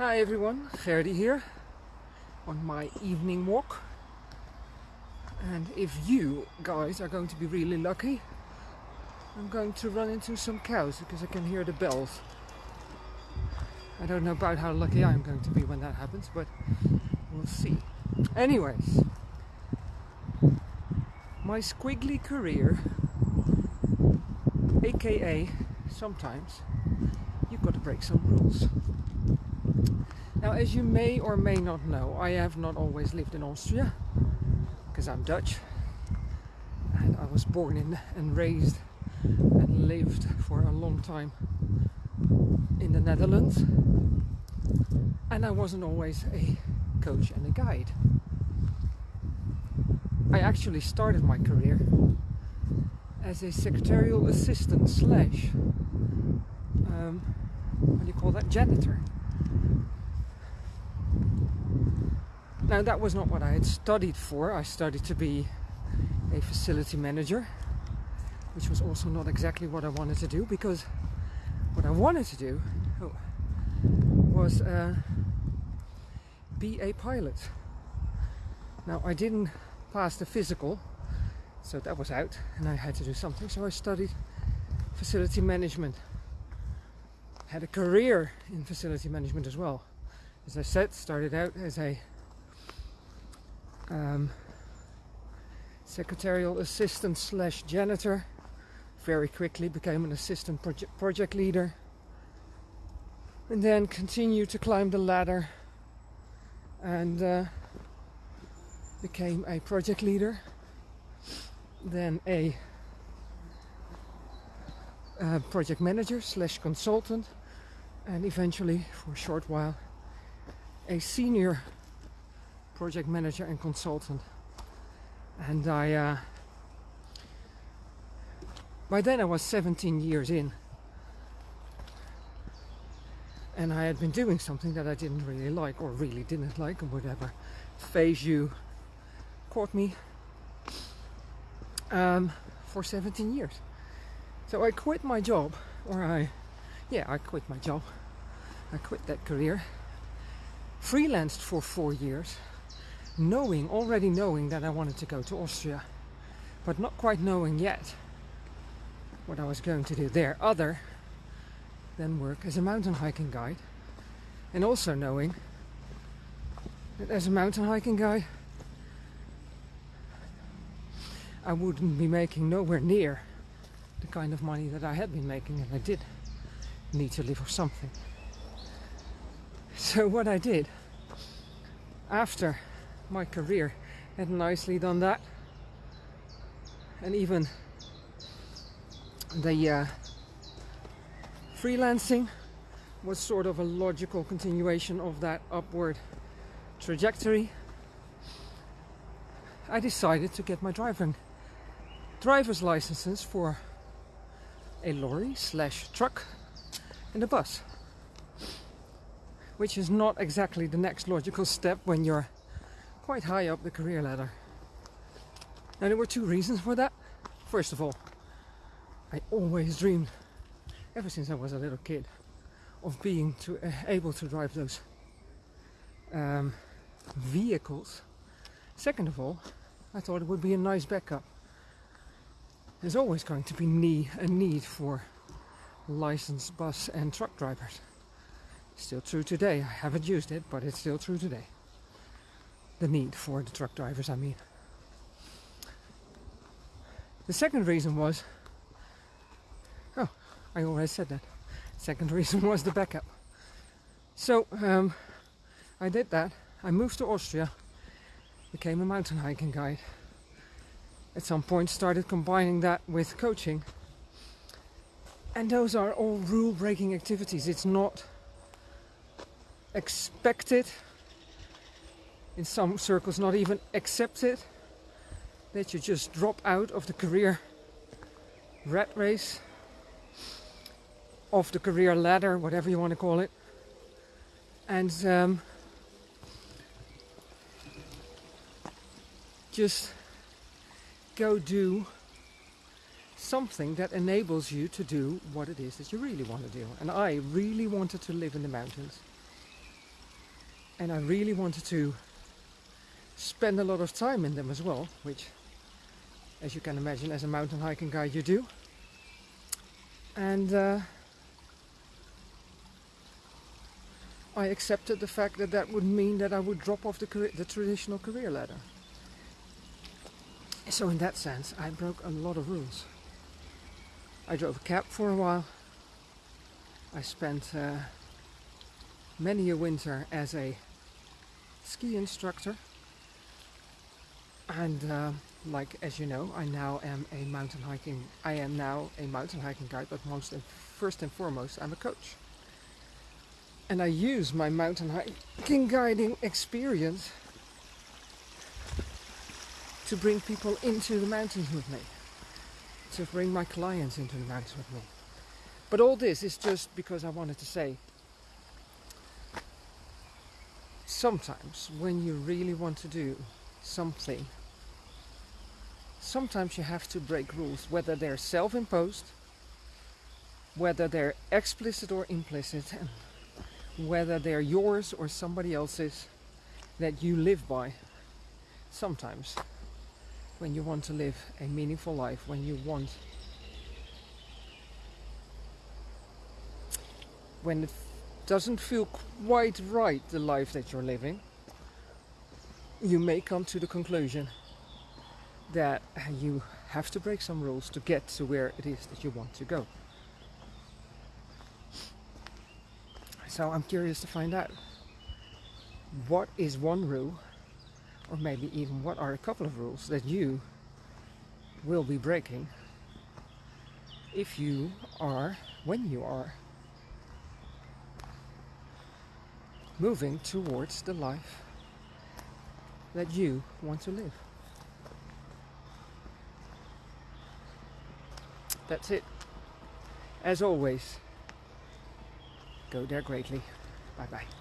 Hi everyone, Gerdy here on my evening walk. And if you guys are going to be really lucky, I'm going to run into some cows because I can hear the bells. I don't know about how lucky I'm going to be when that happens, but we'll see. Anyways, my squiggly career, aka sometimes you've got to break some rules. Now, as you may or may not know, I have not always lived in Austria because I'm Dutch. And I was born in and raised and lived for a long time in the Netherlands. And I wasn't always a coach and a guide. I actually started my career as a secretarial assistant slash um, what do you call that? Janitor now that was not what I had studied for. I studied to be a facility manager which was also not exactly what I wanted to do because what I wanted to do oh, was uh, be a pilot. Now I didn't pass the physical so that was out and I had to do something so I studied facility management. Had a career in facility management as well. As I said, started out as a um, secretarial assistant slash janitor. Very quickly became an assistant project, project leader. And then continued to climb the ladder and uh, became a project leader. Then a uh, project manager slash consultant and eventually for a short while a senior project manager and consultant. And I uh, by then I was 17 years in. And I had been doing something that I didn't really like or really didn't like or whatever. Phase you caught me um, for 17 years. So I quit my job or I yeah, I quit my job. I quit that career. Freelanced for four years, knowing, already knowing that I wanted to go to Austria, but not quite knowing yet what I was going to do there other than work as a mountain hiking guide. And also knowing that as a mountain hiking guide, I wouldn't be making nowhere near the kind of money that I had been making and I did need to live or something. So what I did after my career had nicely done that and even the uh, freelancing was sort of a logical continuation of that upward trajectory I decided to get my driving driver's licenses for a lorry slash truck and a bus. Which is not exactly the next logical step when you're quite high up the career ladder. Now there were two reasons for that. First of all, I always dreamed, ever since I was a little kid, of being to, uh, able to drive those um, vehicles. Second of all, I thought it would be a nice backup. There's always going to be a need for licensed bus and truck drivers. Still true today. I haven't used it, but it's still true today. The need for the truck drivers, I mean. The second reason was, oh, I already said that. Second reason was the backup. So um, I did that. I moved to Austria, became a mountain hiking guide. At some point started combining that with coaching and those are all rule breaking activities. It's not expected, in some circles, not even accepted, that you just drop out of the career rat race, of the career ladder, whatever you want to call it, and um, just go do something that enables you to do what it is that you really want to do. And I really wanted to live in the mountains. and I really wanted to spend a lot of time in them as well, which, as you can imagine, as a mountain hiking guide, you do. And uh, I accepted the fact that that would mean that I would drop off the, career, the traditional career ladder. So, in that sense, I broke a lot of rules. I drove a cab for a while. I spent uh, many a winter as a ski instructor. And uh, like as you know, I now am a mountain hiking. I am now a mountain hiking guide, but most and first and foremost, I'm a coach. And I use my mountain hiking guiding experience to bring people into the mountains with me, to bring my clients into the mountains with me. But all this is just because I wanted to say sometimes when you really want to do something, sometimes you have to break rules, whether they're self imposed, whether they're explicit or implicit, and whether they're yours or somebody else's that you live by. Sometimes, when you want to live a meaningful life, when you want when it doesn't feel quite right, the life that you're living, you may come to the conclusion that you have to break some rules to get to where it is that you want to go. So I'm curious to find out what is one rule, or maybe even what are a couple of rules that you will be breaking if you are, when you are moving towards the life that you want to live. That's it. As always, go there greatly. Bye bye.